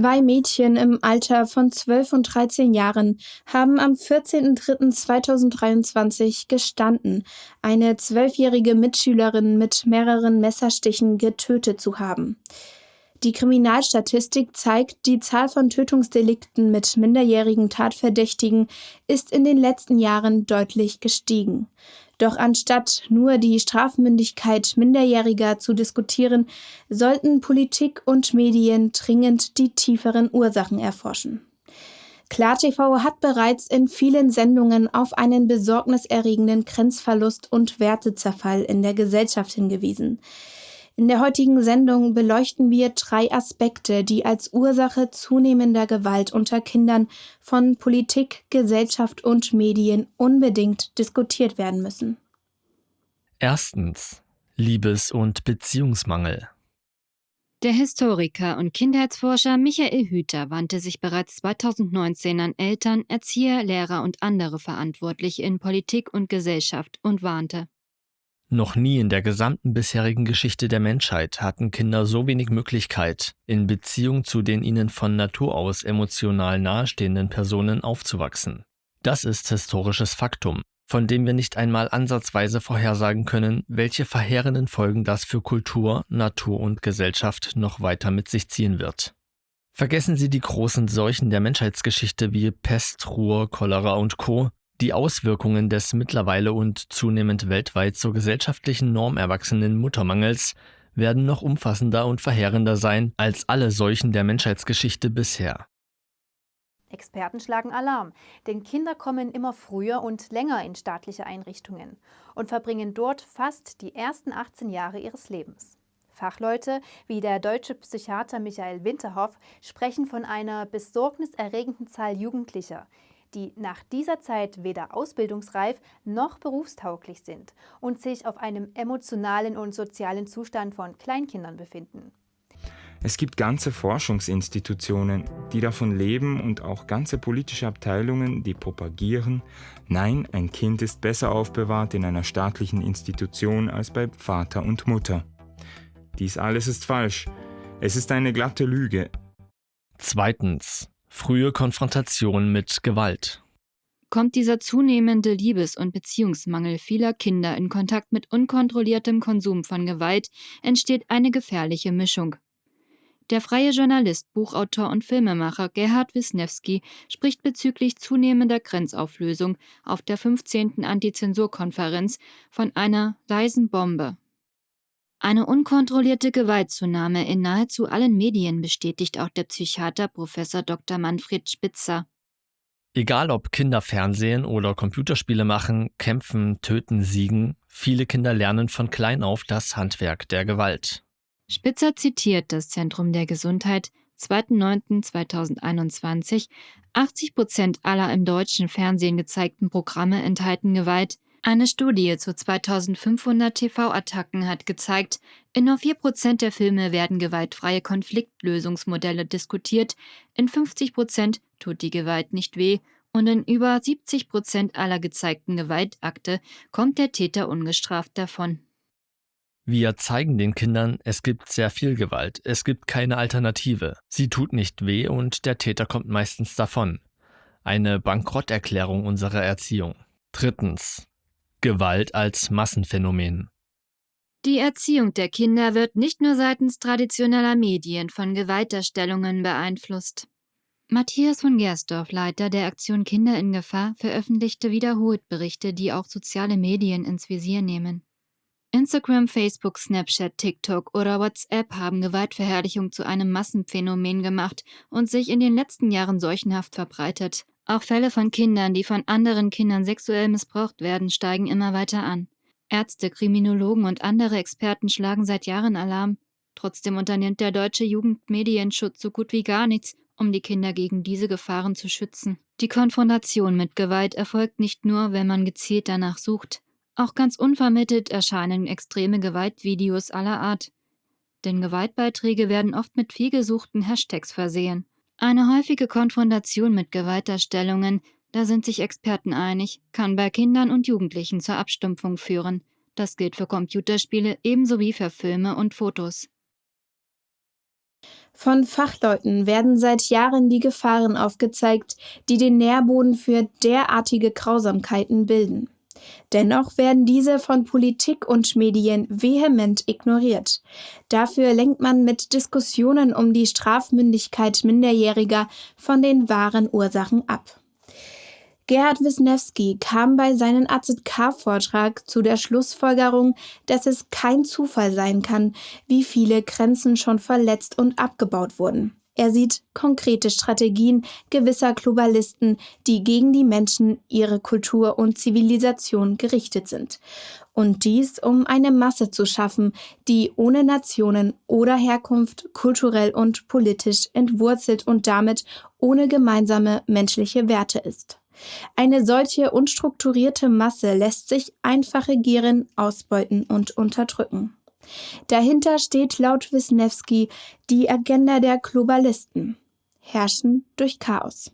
Zwei Mädchen im Alter von 12 und 13 Jahren haben am 14.03.2023 gestanden, eine zwölfjährige Mitschülerin mit mehreren Messerstichen getötet zu haben. Die Kriminalstatistik zeigt, die Zahl von Tötungsdelikten mit minderjährigen Tatverdächtigen ist in den letzten Jahren deutlich gestiegen. Doch anstatt nur die Strafmündigkeit Minderjähriger zu diskutieren, sollten Politik und Medien dringend die tieferen Ursachen erforschen. KlarTV hat bereits in vielen Sendungen auf einen besorgniserregenden Grenzverlust und Wertezerfall in der Gesellschaft hingewiesen. In der heutigen Sendung beleuchten wir drei Aspekte, die als Ursache zunehmender Gewalt unter Kindern von Politik, Gesellschaft und Medien unbedingt diskutiert werden müssen. Erstens Liebes- und Beziehungsmangel. Der Historiker und Kindheitsforscher Michael Hüter wandte sich bereits 2019 an Eltern, Erzieher, Lehrer und andere Verantwortliche in Politik und Gesellschaft und warnte. Noch nie in der gesamten bisherigen Geschichte der Menschheit hatten Kinder so wenig Möglichkeit, in Beziehung zu den ihnen von Natur aus emotional nahestehenden Personen aufzuwachsen. Das ist historisches Faktum, von dem wir nicht einmal ansatzweise vorhersagen können, welche verheerenden Folgen das für Kultur, Natur und Gesellschaft noch weiter mit sich ziehen wird. Vergessen Sie die großen Seuchen der Menschheitsgeschichte wie Pest, Ruhr, Cholera und Co., die Auswirkungen des mittlerweile und zunehmend weltweit zur gesellschaftlichen Norm erwachsenen Muttermangels werden noch umfassender und verheerender sein als alle Seuchen der Menschheitsgeschichte bisher. Experten schlagen Alarm, denn Kinder kommen immer früher und länger in staatliche Einrichtungen und verbringen dort fast die ersten 18 Jahre ihres Lebens. Fachleute wie der deutsche Psychiater Michael Winterhoff sprechen von einer besorgniserregenden Zahl Jugendlicher, die nach dieser Zeit weder ausbildungsreif noch berufstauglich sind und sich auf einem emotionalen und sozialen Zustand von Kleinkindern befinden. Es gibt ganze Forschungsinstitutionen, die davon leben und auch ganze politische Abteilungen, die propagieren, nein, ein Kind ist besser aufbewahrt in einer staatlichen Institution als bei Vater und Mutter. Dies alles ist falsch. Es ist eine glatte Lüge. Zweitens. Frühe Konfrontation mit Gewalt. Kommt dieser zunehmende Liebes- und Beziehungsmangel vieler Kinder in Kontakt mit unkontrolliertem Konsum von Gewalt, entsteht eine gefährliche Mischung. Der freie Journalist, Buchautor und Filmemacher Gerhard Wisniewski spricht bezüglich zunehmender Grenzauflösung auf der 15. Antizensurkonferenz von einer leisen Bombe, eine unkontrollierte Gewaltzunahme in nahezu allen Medien bestätigt auch der Psychiater Prof. Dr. Manfred Spitzer. Egal ob Kinder Fernsehen oder Computerspiele machen, kämpfen, töten, siegen, viele Kinder lernen von klein auf das Handwerk der Gewalt. Spitzer zitiert das Zentrum der Gesundheit 2.9.2021. 80 Prozent aller im deutschen Fernsehen gezeigten Programme enthalten Gewalt, eine Studie zu 2500 TV-Attacken hat gezeigt, in nur 4% der Filme werden gewaltfreie Konfliktlösungsmodelle diskutiert, in 50% tut die Gewalt nicht weh und in über 70% aller gezeigten Gewaltakte kommt der Täter ungestraft davon. Wir zeigen den Kindern, es gibt sehr viel Gewalt, es gibt keine Alternative, sie tut nicht weh und der Täter kommt meistens davon. Eine Bankrotterklärung unserer Erziehung. Drittens. Gewalt als Massenphänomen. Die Erziehung der Kinder wird nicht nur seitens traditioneller Medien von Gewaltdarstellungen beeinflusst. Matthias von Gersdorf, Leiter der Aktion Kinder in Gefahr, veröffentlichte wiederholt Berichte, die auch soziale Medien ins Visier nehmen. Instagram, Facebook, Snapchat, TikTok oder WhatsApp haben Gewaltverherrlichung zu einem Massenphänomen gemacht und sich in den letzten Jahren seuchenhaft verbreitet. Auch Fälle von Kindern, die von anderen Kindern sexuell missbraucht werden, steigen immer weiter an. Ärzte, Kriminologen und andere Experten schlagen seit Jahren Alarm. Trotzdem unternimmt der deutsche Jugendmedienschutz so gut wie gar nichts, um die Kinder gegen diese Gefahren zu schützen. Die Konfrontation mit Gewalt erfolgt nicht nur, wenn man gezielt danach sucht. Auch ganz unvermittelt erscheinen extreme Gewaltvideos aller Art. Denn Gewaltbeiträge werden oft mit vielgesuchten Hashtags versehen. Eine häufige Konfrontation mit Gewaltdarstellungen, da sind sich Experten einig, kann bei Kindern und Jugendlichen zur Abstumpfung führen. Das gilt für Computerspiele ebenso wie für Filme und Fotos. Von Fachleuten werden seit Jahren die Gefahren aufgezeigt, die den Nährboden für derartige Grausamkeiten bilden. Dennoch werden diese von Politik und Medien vehement ignoriert. Dafür lenkt man mit Diskussionen um die Strafmündigkeit Minderjähriger von den wahren Ursachen ab. Gerhard Wisniewski kam bei seinem AZK-Vortrag zu der Schlussfolgerung, dass es kein Zufall sein kann, wie viele Grenzen schon verletzt und abgebaut wurden. Er sieht konkrete Strategien gewisser Globalisten, die gegen die Menschen, ihre Kultur und Zivilisation gerichtet sind. Und dies, um eine Masse zu schaffen, die ohne Nationen oder Herkunft kulturell und politisch entwurzelt und damit ohne gemeinsame menschliche Werte ist. Eine solche unstrukturierte Masse lässt sich einfach regieren, ausbeuten und unterdrücken. Dahinter steht laut Wisniewski die Agenda der Globalisten. Herrschen durch Chaos.